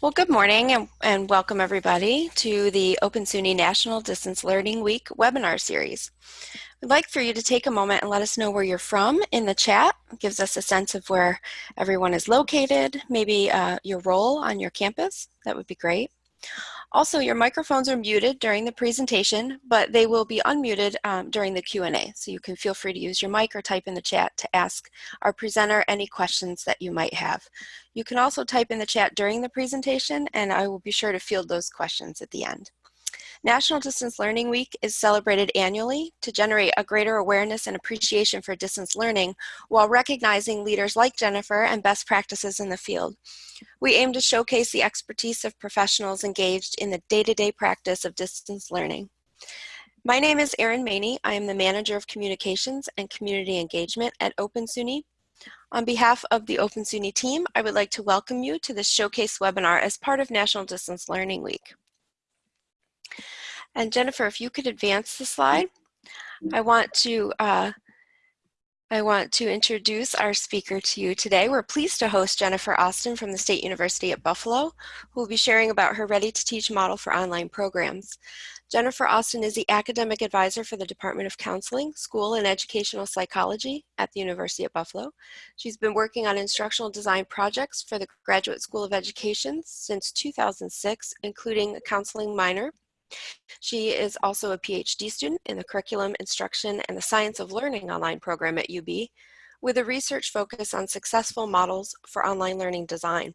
Well, good morning and, and, welcome everybody to the Open SUNY National Distance Learning Week webinar series. We'd like for you to take a moment and let us know where you're from in the chat. It gives us a sense of where everyone is located, maybe uh, your role on your campus. That would be great. Also, your microphones are muted during the presentation, but they will be unmuted um, during the Q&A. So you can feel free to use your mic or type in the chat to ask our presenter any questions that you might have. You can also type in the chat during the presentation, and I will be sure to field those questions at the end. National Distance Learning Week is celebrated annually to generate a greater awareness and appreciation for distance learning while recognizing leaders like Jennifer and best practices in the field. We aim to showcase the expertise of professionals engaged in the day-to-day -day practice of distance learning. My name is Erin Maney. I am the Manager of Communications and Community Engagement at Open SUNY. On behalf of the Open SUNY team, I would like to welcome you to this showcase webinar as part of National Distance Learning Week. And Jennifer, if you could advance the slide, I want to uh, I want to introduce our speaker to you today. We're pleased to host Jennifer Austin from the State University at Buffalo, who will be sharing about her Ready to Teach model for online programs. Jennifer Austin is the academic advisor for the Department of Counseling, School and Educational Psychology at the University of Buffalo. She's been working on instructional design projects for the Graduate School of Education since 2006, including a counseling minor she is also a PhD student in the Curriculum, Instruction, and the Science of Learning online program at UB, with a research focus on successful models for online learning design.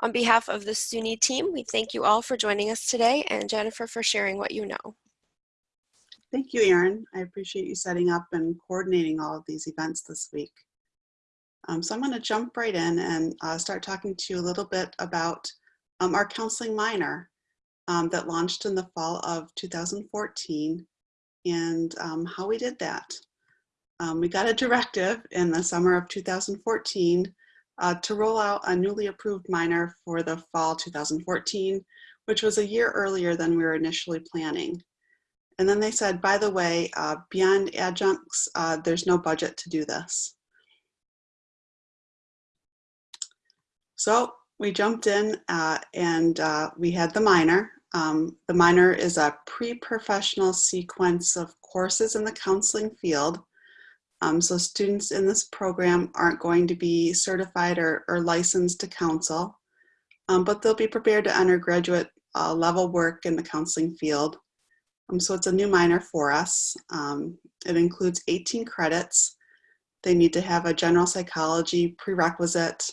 On behalf of the SUNY team, we thank you all for joining us today and Jennifer for sharing what you know. Thank you, Erin. I appreciate you setting up and coordinating all of these events this week. Um, so I'm going to jump right in and uh, start talking to you a little bit about um, our counseling minor um, that launched in the fall of 2014 and um, how we did that. Um, we got a directive in the summer of 2014 uh, to roll out a newly approved minor for the fall 2014, which was a year earlier than we were initially planning. And then they said, by the way, uh, beyond adjuncts, uh, there's no budget to do this. So we jumped in uh, and uh, we had the minor. Um, the minor is a pre-professional sequence of courses in the counseling field. Um, so students in this program aren't going to be certified or, or licensed to counsel, um, but they'll be prepared to undergraduate uh, level work in the counseling field. Um, so it's a new minor for us. Um, it includes 18 credits. They need to have a general psychology prerequisite,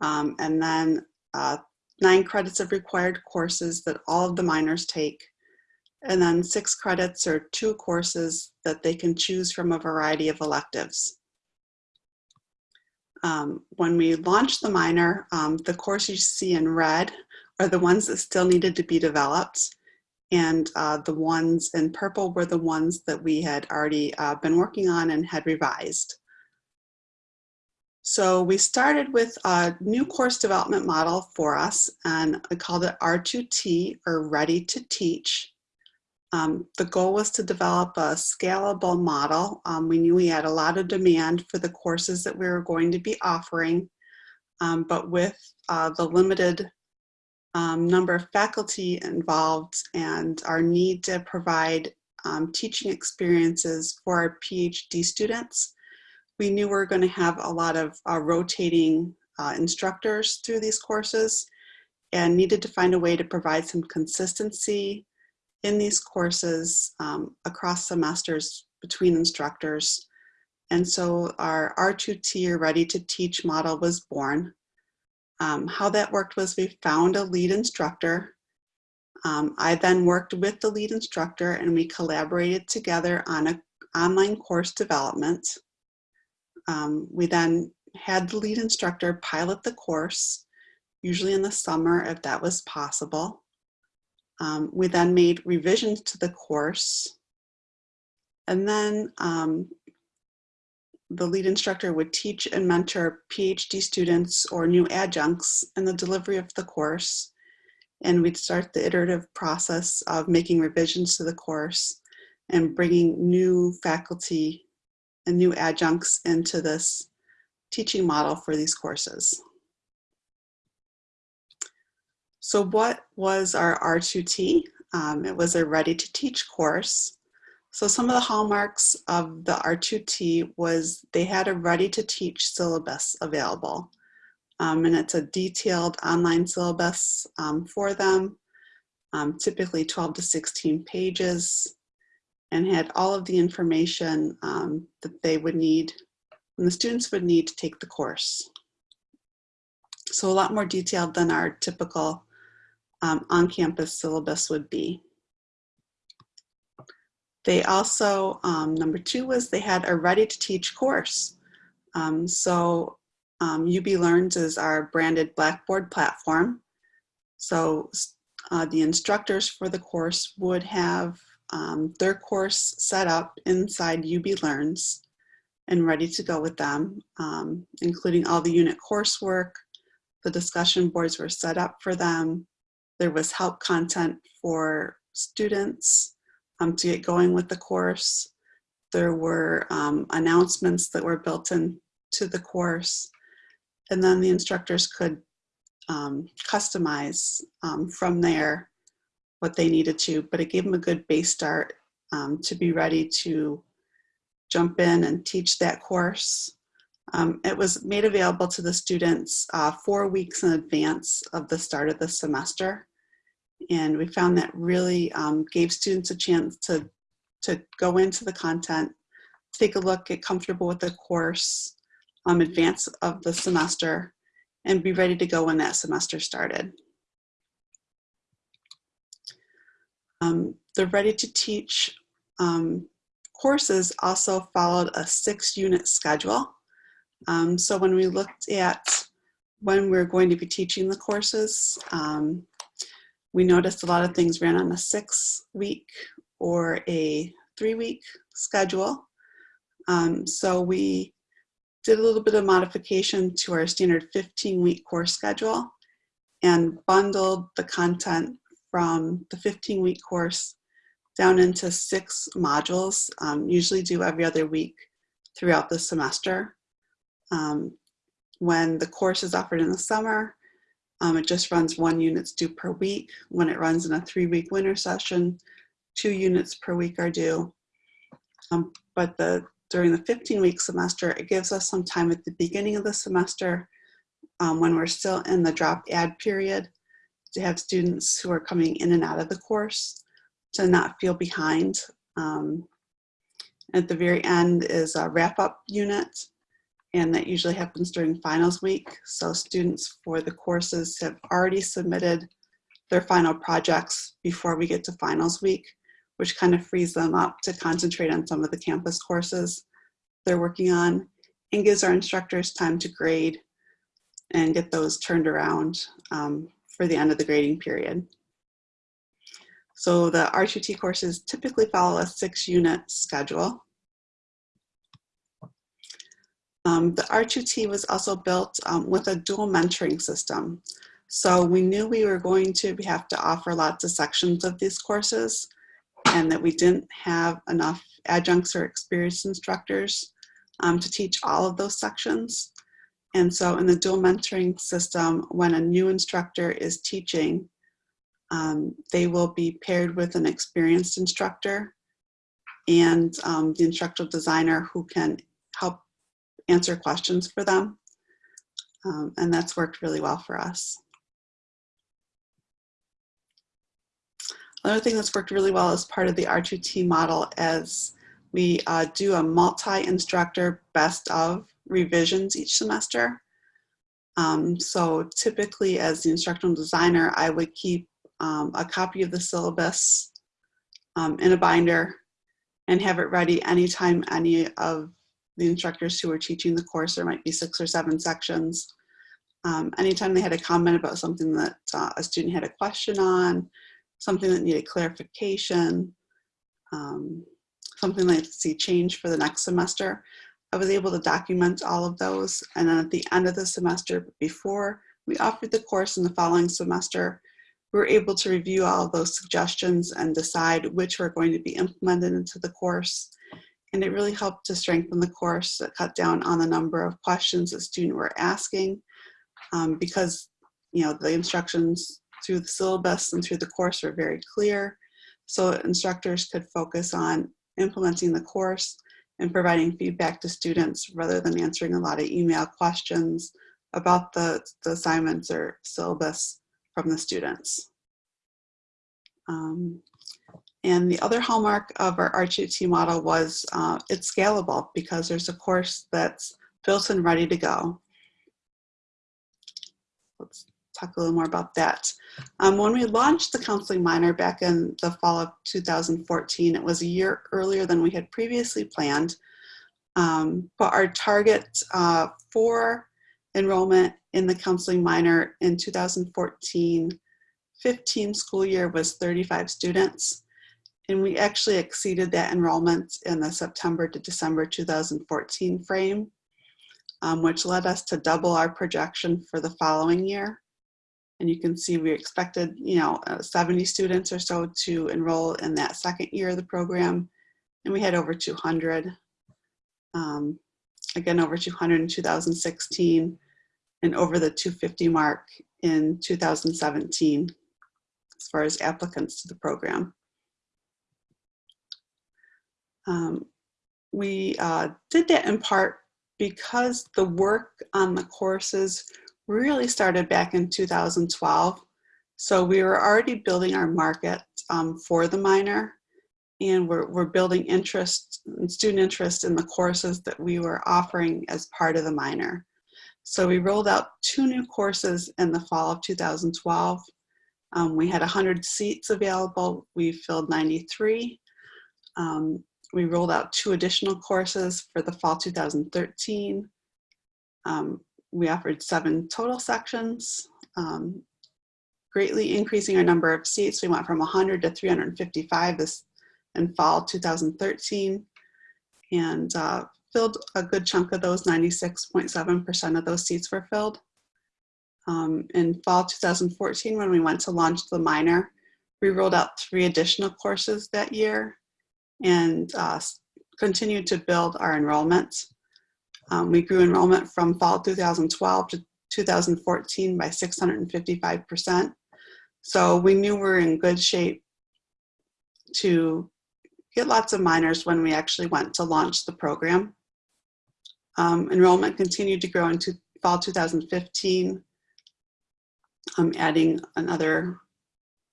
um, and then uh, nine credits of required courses that all of the minors take, and then six credits or two courses that they can choose from a variety of electives. Um, when we launched the minor, um, the courses you see in red are the ones that still needed to be developed. And uh, the ones in purple were the ones that we had already uh, been working on and had revised. So we started with a new course development model for us and I called it R2T or Ready to Teach. Um, the goal was to develop a scalable model. Um, we knew we had a lot of demand for the courses that we were going to be offering, um, but with uh, the limited um, number of faculty involved and our need to provide um, teaching experiences for our PhD students, we knew we were going to have a lot of uh, rotating uh, instructors through these courses and needed to find a way to provide some consistency in these courses um, across semesters between instructors. And so our R2T or Ready to Teach model was born. Um, how that worked was we found a lead instructor. Um, I then worked with the lead instructor and we collaborated together on an online course development. Um, we then had the lead instructor pilot the course, usually in the summer if that was possible. Um, we then made revisions to the course. And then um, the lead instructor would teach and mentor PhD students or new adjuncts in the delivery of the course. And we'd start the iterative process of making revisions to the course and bringing new faculty and new adjuncts into this teaching model for these courses. So what was our R2T? Um, it was a ready to teach course. So some of the hallmarks of the R2T was they had a ready to teach syllabus available. Um, and it's a detailed online syllabus um, for them, um, typically 12 to 16 pages, and had all of the information um, that they would need, and the students would need to take the course. So a lot more detailed than our typical um, on-campus syllabus would be. They also, um, number two was they had a ready to teach course. Um, so um, UB Learns is our branded Blackboard platform. So uh, the instructors for the course would have um, their course set up inside UB Learns and ready to go with them, um, including all the unit coursework. The discussion boards were set up for them. There was help content for students um, to get going with the course. There were um, announcements that were built into the course. And then the instructors could um, customize um, from there what they needed to, but it gave them a good base start um, to be ready to jump in and teach that course. Um, it was made available to the students uh, four weeks in advance of the start of the semester. And we found that really um, gave students a chance to, to go into the content, take a look, get comfortable with the course, um, advance of the semester, and be ready to go when that semester started. Um, the Ready to Teach um, courses also followed a six unit schedule. Um, so when we looked at when we're going to be teaching the courses, um, we noticed a lot of things ran on a six week or a three week schedule. Um, so we did a little bit of modification to our standard 15 week course schedule and bundled the content from the 15 week course down into six modules, um, usually due every other week throughout the semester. Um, when the course is offered in the summer, um, it just runs one units due per week. When it runs in a three week winter session, two units per week are due. Um, but the during the 15 week semester, it gives us some time at the beginning of the semester um, when we're still in the drop add period to have students who are coming in and out of the course to not feel behind. Um, at the very end is a wrap up unit and that usually happens during finals week. So students for the courses have already submitted their final projects before we get to finals week, which kind of frees them up to concentrate on some of the campus courses they're working on and gives our instructors time to grade and get those turned around um, for the end of the grading period. So the R2T courses typically follow a six unit schedule. Um, the R2T was also built um, with a dual mentoring system. So we knew we were going to have to offer lots of sections of these courses and that we didn't have enough adjuncts or experienced instructors um, to teach all of those sections. And so in the dual mentoring system, when a new instructor is teaching, um, they will be paired with an experienced instructor and um, the instructional designer who can help answer questions for them. Um, and that's worked really well for us. Another thing that's worked really well as part of the R2T model is we uh, do a multi-instructor best of revisions each semester. Um, so typically as the instructional designer, I would keep um, a copy of the syllabus um, in a binder and have it ready anytime any of the instructors who were teaching the course, there might be six or seven sections. Um, anytime they had a comment about something that uh, a student had a question on, something that needed clarification, um, something like to see change for the next semester, I was able to document all of those. And then at the end of the semester, before we offered the course in the following semester, we were able to review all of those suggestions and decide which were going to be implemented into the course. And it really helped to strengthen the course, cut down on the number of questions that students were asking um, because you know the instructions through the syllabus and through the course were very clear. So instructors could focus on implementing the course and providing feedback to students rather than answering a lot of email questions about the, the assignments or syllabus from the students. Um, and the other hallmark of our R2T model was uh, it's scalable because there's a course that's built and ready to go. Let's talk a little more about that. Um, when we launched the counseling minor back in the fall of 2014, it was a year earlier than we had previously planned. Um, but our target uh, for enrollment in the counseling minor in 2014 15 school year was 35 students. And we actually exceeded that enrollment in the September to December 2014 frame, um, which led us to double our projection for the following year. And you can see we expected, you know, uh, 70 students or so to enroll in that second year of the program. And we had over 200. Um, again, over 200 in 2016 and over the 250 mark in 2017 as far as applicants to the program. Um, we uh, did that in part because the work on the courses really started back in 2012. So we were already building our market um, for the minor and we're, we're building interest, student interest in the courses that we were offering as part of the minor. So we rolled out two new courses in the fall of 2012. Um, we had 100 seats available. We filled 93. Um, we rolled out two additional courses for the fall 2013. Um, we offered seven total sections, um, greatly increasing our number of seats. We went from 100 to 355 this in fall 2013 and uh, filled a good chunk of those, 96.7% of those seats were filled. Um, in fall 2014, when we went to launch the minor, we rolled out three additional courses that year and uh, continued to build our enrollment. Um, we grew enrollment from fall 2012 to 2014 by 655%. So we knew we were in good shape to get lots of minors when we actually went to launch the program. Um, enrollment continued to grow into fall 2015, um, adding another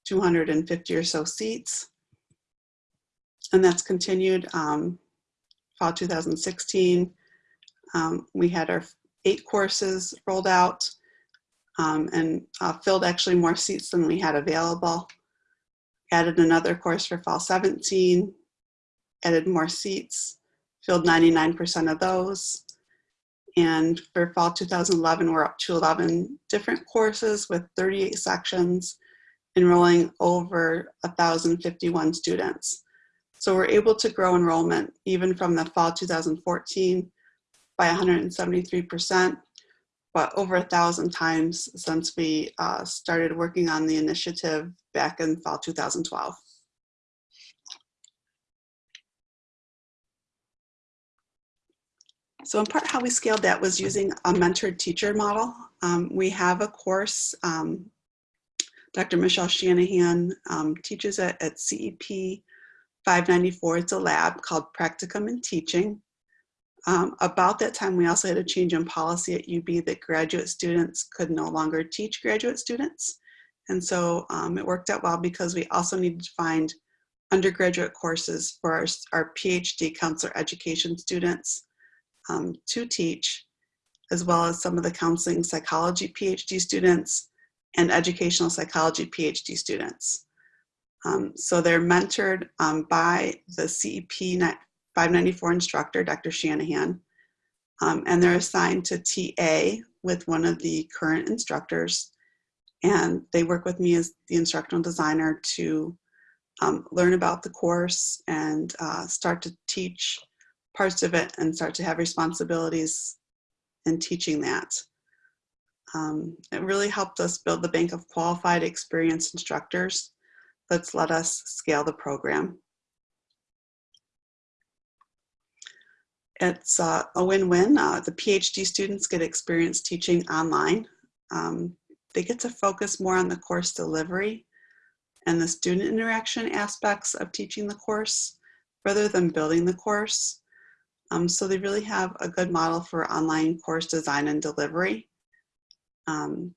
250 or so seats. And that's continued um, fall 2016. Um, we had our eight courses rolled out um, and uh, filled actually more seats than we had available. Added another course for fall 17, added more seats, filled 99% of those. And for fall 2011, we're up to 11 different courses with 38 sections, enrolling over 1,051 students. So we're able to grow enrollment even from the fall 2014 by 173%, but over a thousand times since we uh, started working on the initiative back in fall 2012. So in part how we scaled that was using a mentored teacher model. Um, we have a course, um, Dr. Michelle Shanahan um, teaches it at CEP 594. It's a lab called Practicum in Teaching. Um, about that time, we also had a change in policy at UB that graduate students could no longer teach graduate students. And so um, it worked out well because we also needed to find undergraduate courses for our, our PhD counselor education students um, to teach, as well as some of the counseling psychology PhD students and educational psychology PhD students. Um, so they're mentored um, by the CEP 594 instructor, Dr. Shanahan, um, and they're assigned to TA with one of the current instructors. And they work with me as the instructional designer to um, learn about the course and uh, start to teach parts of it and start to have responsibilities in teaching that. Um, it really helped us build the bank of qualified experienced instructors that's let us scale the program. It's uh, a win-win. Uh, the PhD students get experience teaching online. Um, they get to focus more on the course delivery and the student interaction aspects of teaching the course rather than building the course. Um, so they really have a good model for online course design and delivery. Um,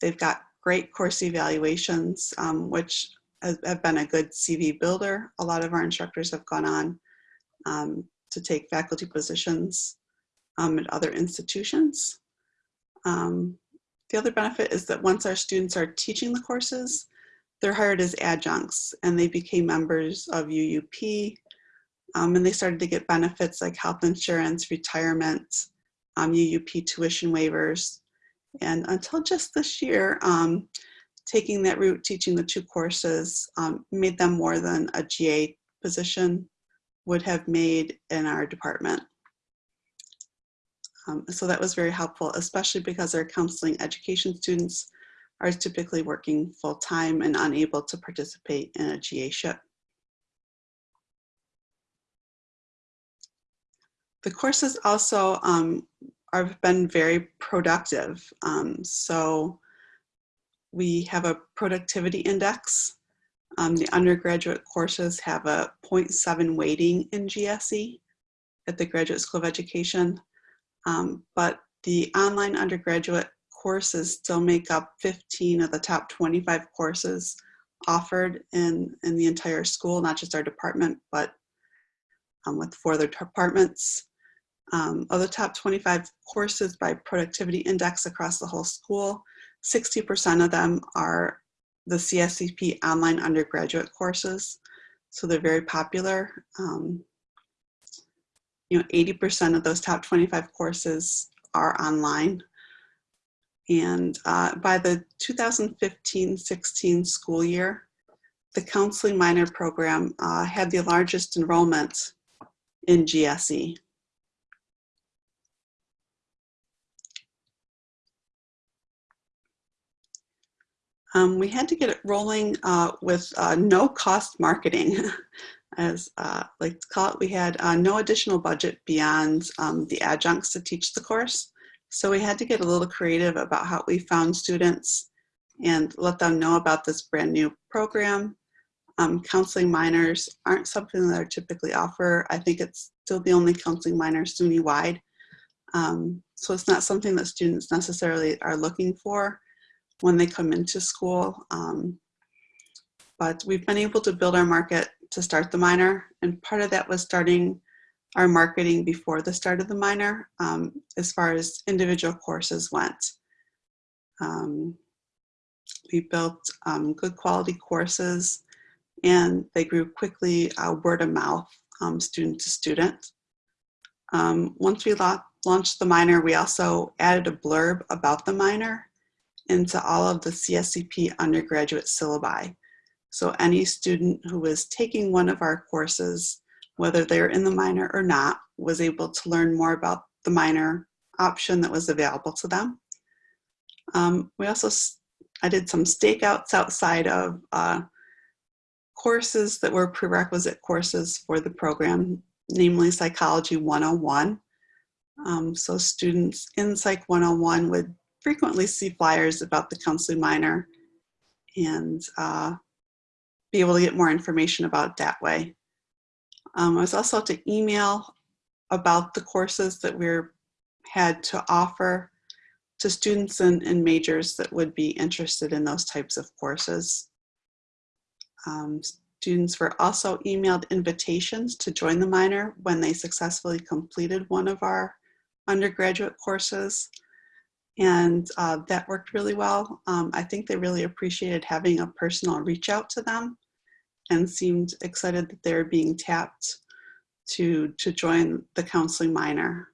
they've got great course evaluations, um, which have been a good CV builder. A lot of our instructors have gone on um, to take faculty positions um, at other institutions. Um, the other benefit is that once our students are teaching the courses, they're hired as adjuncts and they became members of UUP um, and they started to get benefits like health insurance, retirement, um, UUP tuition waivers. And until just this year, um, taking that route, teaching the two courses, um, made them more than a GA position would have made in our department. Um, so that was very helpful, especially because our counseling education students are typically working full-time and unable to participate in a GA ship. The courses also um, have been very productive. Um, so we have a productivity index. Um, the undergraduate courses have a 0.7 weighting in GSE at the Graduate School of Education. Um, but the online undergraduate courses still make up 15 of the top 25 courses offered in, in the entire school, not just our department, but um, with four other departments. Um, of the top 25 courses by productivity index across the whole school, 60% of them are the CSCP online undergraduate courses. So they're very popular. Um, you know, 80% of those top 25 courses are online. And uh, by the 2015-16 school year, the counseling minor program uh, had the largest enrollment in GSE. Um, we had to get it rolling uh, with uh, no cost marketing. As uh, like call it, we had uh, no additional budget beyond um, the adjuncts to teach the course. So we had to get a little creative about how we found students and let them know about this brand new program. Um, counseling minors aren't something that are typically offer. I think it's still the only counseling minor SUNY-wide. Um, so it's not something that students necessarily are looking for when they come into school. Um, but we've been able to build our market to start the minor. And part of that was starting our marketing before the start of the minor um, as far as individual courses went. Um, we built um, good quality courses and they grew quickly uh, word of mouth, um, student to student. Um, once we launched the minor, we also added a blurb about the minor into all of the CSCP undergraduate syllabi. So any student who was taking one of our courses, whether they're in the minor or not, was able to learn more about the minor option that was available to them. Um, we also, I did some stakeouts outside of uh, courses that were prerequisite courses for the program, namely Psychology 101. Um, so students in Psych 101 would frequently see flyers about the counseling minor and uh, be able to get more information about that way. Um, I was also to email about the courses that we had to offer to students and, and, majors that would be interested in those types of courses. Um, students were also emailed invitations to join the minor when they successfully completed one of our undergraduate courses. And uh, that worked really well. Um, I think they really appreciated having a personal reach out to them and seemed excited that they're being tapped to, to join the counseling minor.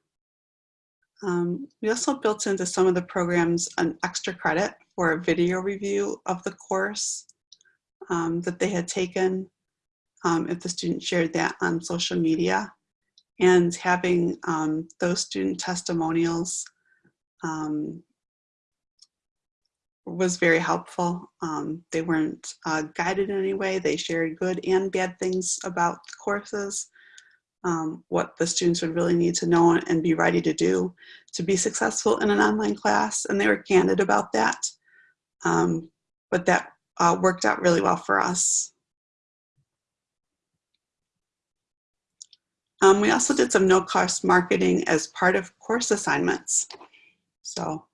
Um, we also built into some of the programs an extra credit for a video review of the course um, that they had taken um, if the student shared that on social media and having um, those student testimonials um, was very helpful. Um, they weren't uh, guided in any way. They shared good and bad things about the courses, um, what the students would really need to know and be ready to do to be successful in an online class. And they were candid about that. Um, but that uh, worked out really well for us. Um, we also did some no-cost marketing as part of course assignments. So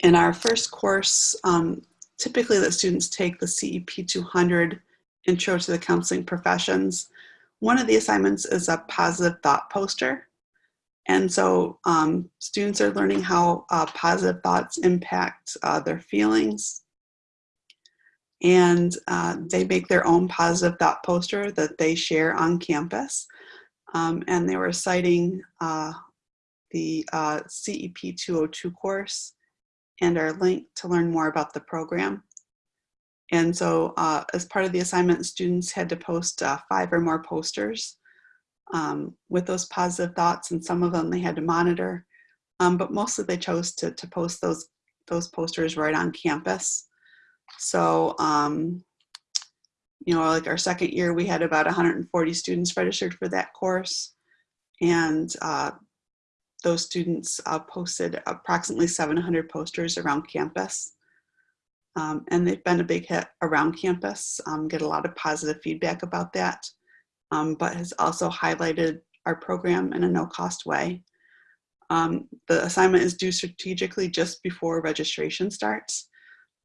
in our first course, um, typically the students take the CEP 200 Intro to the Counseling Professions. One of the assignments is a positive thought poster. And so um, students are learning how uh, positive thoughts impact uh, their feelings. And uh, they make their own positive thought poster that they share on campus. Um, and they were citing uh, the uh, CEP 202 course and our link to learn more about the program. And so uh, as part of the assignment, students had to post uh, five or more posters um, with those positive thoughts and some of them they had to monitor. Um, but mostly they chose to, to post those, those posters right on campus. So, um, you know, like our second year, we had about 140 students registered for that course. And uh, those students uh, posted approximately 700 posters around campus. Um, and they've been a big hit around campus, um, get a lot of positive feedback about that, um, but has also highlighted our program in a no cost way. Um, the assignment is due strategically just before registration starts.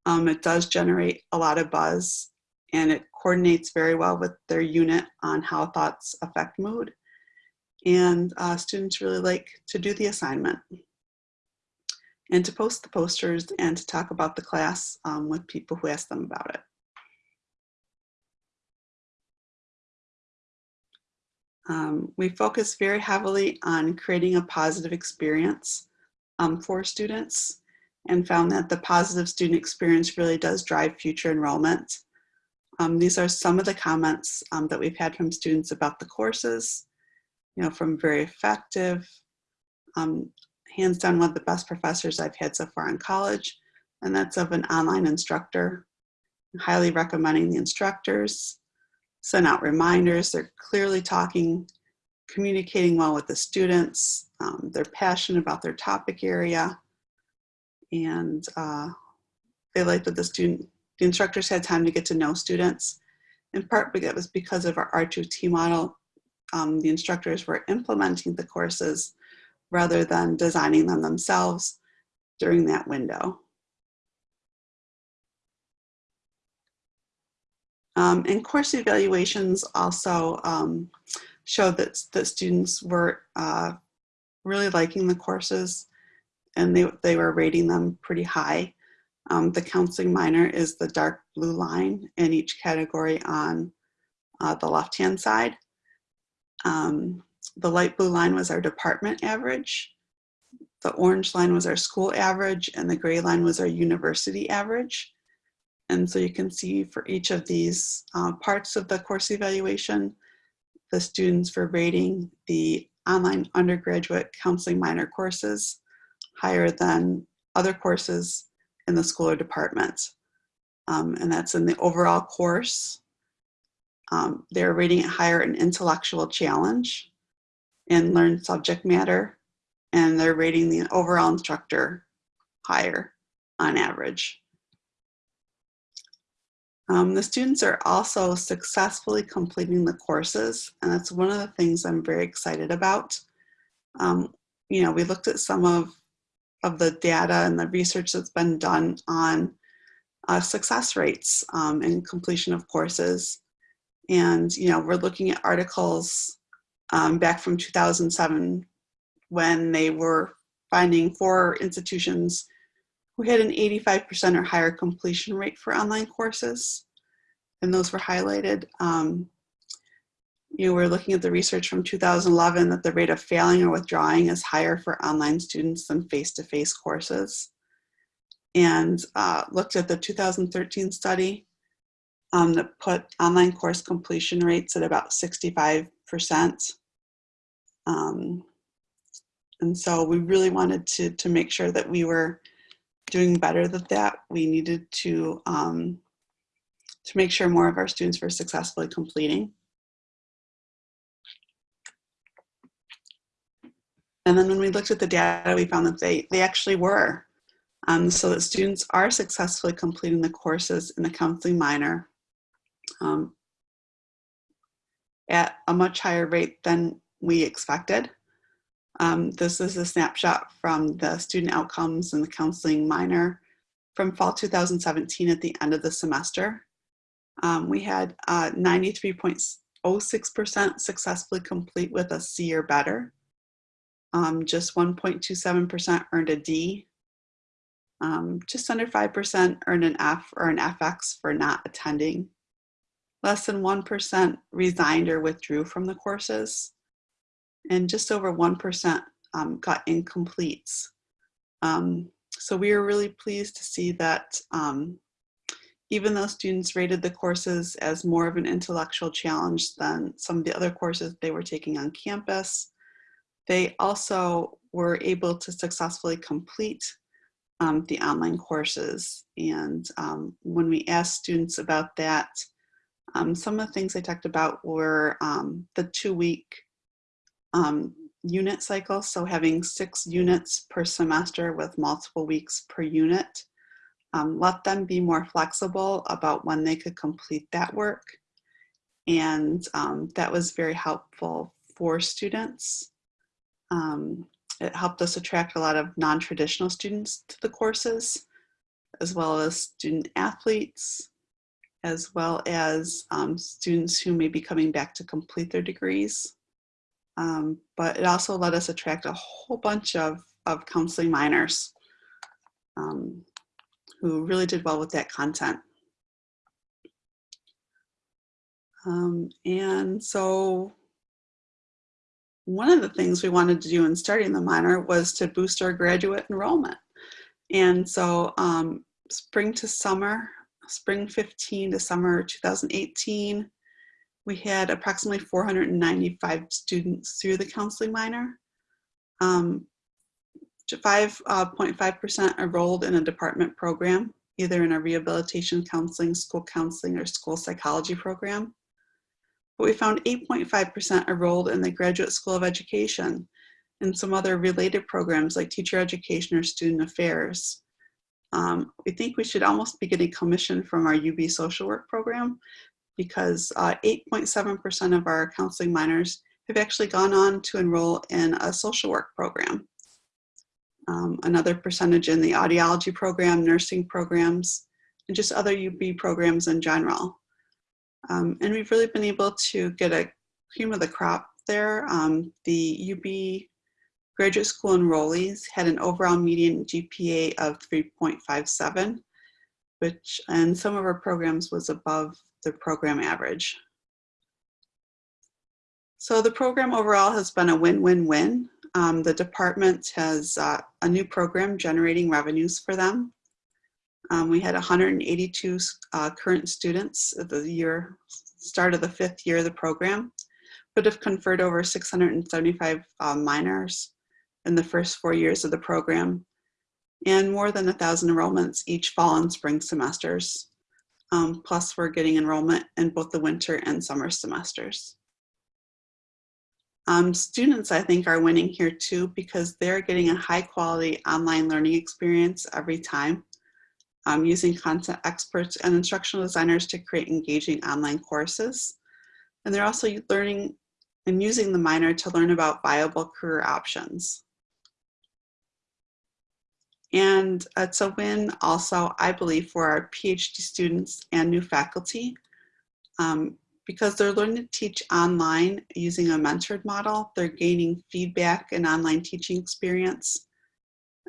Um, it does generate a lot of buzz and it coordinates very well with their unit on how thoughts affect mood and uh, students really like to do the assignment and to post the posters and to talk about the class um, with people who ask them about it. Um, we focus very heavily on creating a positive experience um, for students and found that the positive student experience really does drive future enrollment. Um, these are some of the comments um, that we've had from students about the courses you know, from very effective, um, hands down one of the best professors I've had so far in college, and that's of an online instructor. I'm highly recommending the instructors, send out reminders, they're clearly talking, communicating well with the students, um, they're passionate about their topic area, and uh, they like that the student, the instructors had time to get to know students, in part it was because of our R2T model um, the instructors were implementing the courses rather than designing them themselves during that window. Um, and course evaluations also um, showed that, that students were uh, really liking the courses and they, they were rating them pretty high. Um, the counseling minor is the dark blue line in each category on uh, the left-hand side. Um, the light blue line was our department average. The orange line was our school average and the gray line was our university average. And so you can see for each of these uh, parts of the course evaluation, the students were rating the online undergraduate counseling minor courses higher than other courses in the school or department. Um, and that's in the overall course, um, they're rating it higher in intellectual challenge and learned subject matter, and they're rating the overall instructor higher on average. Um, the students are also successfully completing the courses, and that's one of the things I'm very excited about. Um, you know, we looked at some of, of the data and the research that's been done on uh, success rates um, in completion of courses. And, you know, we're looking at articles um, back from 2007 when they were finding four institutions who had an 85% or higher completion rate for online courses. And those were highlighted. Um, you know, we're looking at the research from 2011 that the rate of failing or withdrawing is higher for online students than face-to-face -face courses. And uh, looked at the 2013 study um, that put online course completion rates at about 65%. Um, and so we really wanted to, to make sure that we were doing better than that. We needed to, um, to make sure more of our students were successfully completing. And then when we looked at the data, we found that they, they actually were. um, so that students are successfully completing the courses in the counseling minor um, at a much higher rate than we expected. Um, this is a snapshot from the student outcomes in the counseling minor from fall 2017 at the end of the semester. Um, we had 93.06% uh, successfully complete with a C or better. Um, just 1.27% earned a D. Um, just under 5% earned an F or an FX for not attending. Less than 1% resigned or withdrew from the courses. And just over 1% um, got incompletes. Um, so we are really pleased to see that um, even though students rated the courses as more of an intellectual challenge than some of the other courses they were taking on campus, they also were able to successfully complete um, the online courses. And um, when we asked students about that, um, some of the things they talked about were um, the two-week um, unit cycle, so having six units per semester with multiple weeks per unit. Um, let them be more flexible about when they could complete that work. And um, that was very helpful for students. Um, it helped us attract a lot of non-traditional students to the courses, as well as student athletes, as well as um, students who may be coming back to complete their degrees. Um, but it also let us attract a whole bunch of, of counseling minors. Um, who really did well with that content. Um, and so one of the things we wanted to do in starting the minor was to boost our graduate enrollment. And so um, spring to summer, spring 15 to summer 2018, we had approximately 495 students through the counseling minor. Um, 5.5% uh, enrolled in a department program, either in a rehabilitation counseling, school counseling, or school psychology program. But we found 8.5% enrolled in the Graduate School of Education and some other related programs like teacher education or student affairs. Um, we think we should almost be getting commission from our UB social work program because 8.7% uh, of our counseling minors have actually gone on to enroll in a social work program um, another percentage in the audiology program, nursing programs, and just other UB programs in general. Um, and we've really been able to get a cream of the crop there. Um, the UB graduate school enrollees had an overall median GPA of 3.57, which in some of our programs was above the program average. So the program overall has been a win-win-win. Um, the department has uh, a new program generating revenues for them. Um, we had 182 uh, current students at the year, start of the fifth year of the program, but have conferred over 675 uh, minors in the first four years of the program, and more than a thousand enrollments each fall and spring semesters. Um, plus we're getting enrollment in both the winter and summer semesters. Um, students, I think, are winning here too because they're getting a high quality online learning experience every time, um, using content experts and instructional designers to create engaging online courses. And they're also learning and using the minor to learn about viable career options. And it's a win also, I believe, for our PhD students and new faculty. Um, because they're learning to teach online using a mentored model, they're gaining feedback and online teaching experience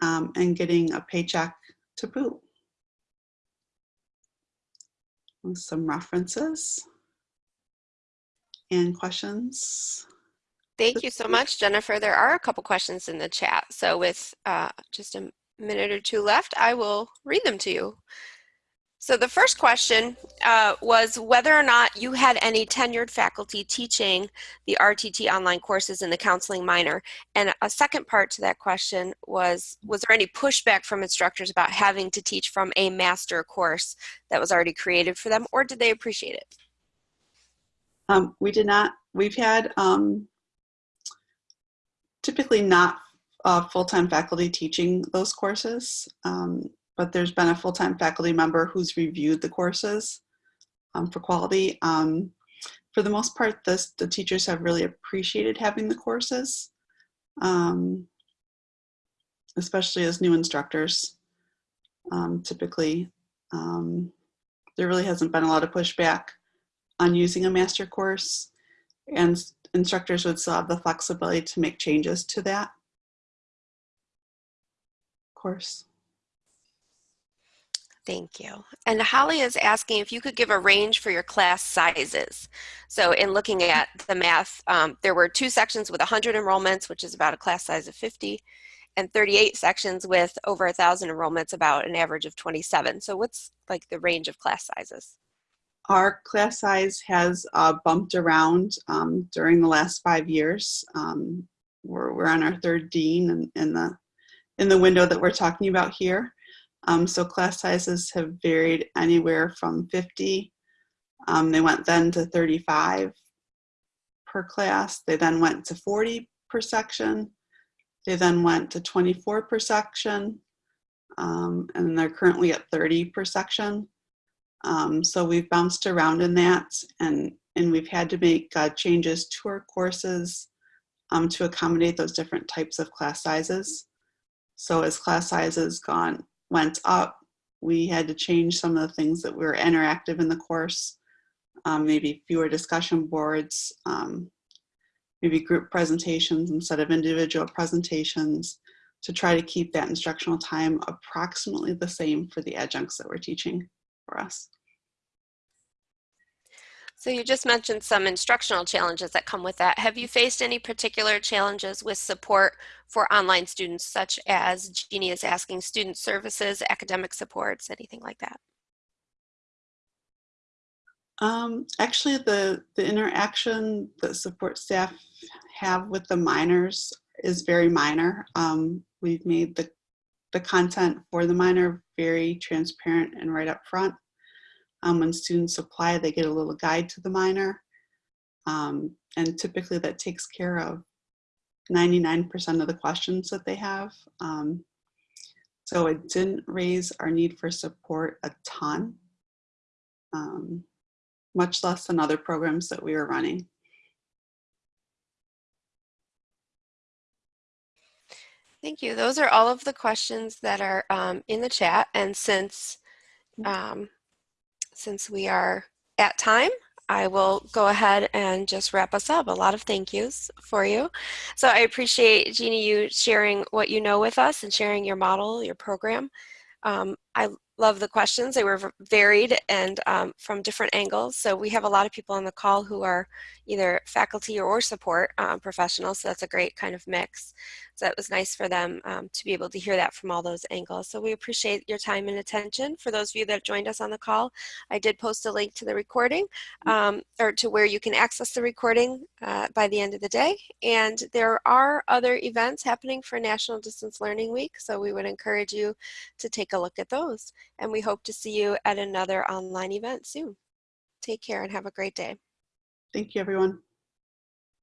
um, and getting a paycheck to boot. Some references and questions. Thank you so much, Jennifer. There are a couple questions in the chat. So with uh, just a minute or two left, I will read them to you. So the first question uh, was whether or not you had any tenured faculty teaching the RTT online courses in the counseling minor. And a second part to that question was, was there any pushback from instructors about having to teach from a master course that was already created for them, or did they appreciate it? Um, we did not. We've had um, typically not uh, full-time faculty teaching those courses, um, but there's been a full-time faculty member who's reviewed the courses um, for quality. Um, for the most part, this, the teachers have really appreciated having the courses, um, especially as new instructors. Um, typically, um, there really hasn't been a lot of pushback on using a master course and instructors would still have the flexibility to make changes to that course. Thank you. And Holly is asking if you could give a range for your class sizes. So in looking at the math, um, there were two sections with 100 enrollments, which is about a class size of 50, and 38 sections with over 1,000 enrollments, about an average of 27. So what's like the range of class sizes? Our class size has uh, bumped around um, during the last five years. Um, we're, we're on our third dean in, in, the, in the window that we're talking about here. Um, so class sizes have varied anywhere from 50. Um, they went then to 35 per class. They then went to 40 per section. They then went to 24 per section. Um, and they're currently at 30 per section. Um, so we've bounced around in that and, and we've had to make uh, changes to our courses um, to accommodate those different types of class sizes. So as class sizes gone went up, we had to change some of the things that were interactive in the course, um, maybe fewer discussion boards, um, maybe group presentations instead of individual presentations to try to keep that instructional time approximately the same for the adjuncts that we're teaching for us. So you just mentioned some instructional challenges that come with that. Have you faced any particular challenges with support for online students, such as Jeannie is asking student services, academic supports, anything like that? Um, actually, the, the interaction that support staff have with the minors is very minor. Um, we've made the, the content for the minor very transparent and right up front. Um, when students apply, they get a little guide to the minor. Um, and typically that takes care of 99% of the questions that they have. Um, so it didn't raise our need for support a ton, um, much less than other programs that we were running. Thank you. Those are all of the questions that are um, in the chat. And since um, since we are at time, I will go ahead and just wrap us up. A lot of thank yous for you. So I appreciate, Jeannie, you sharing what you know with us and sharing your model, your program. Um, I love the questions. They were varied and um, from different angles. So we have a lot of people on the call who are either faculty or support um, professionals. So that's a great kind of mix. So it was nice for them um, to be able to hear that from all those angles. So we appreciate your time and attention. For those of you that joined us on the call, I did post a link to the recording um, or to where you can access the recording uh, by the end of the day. And there are other events happening for National Distance Learning Week. So we would encourage you to take a look at those. And we hope to see you at another online event soon. Take care and have a great day. Thank you, everyone.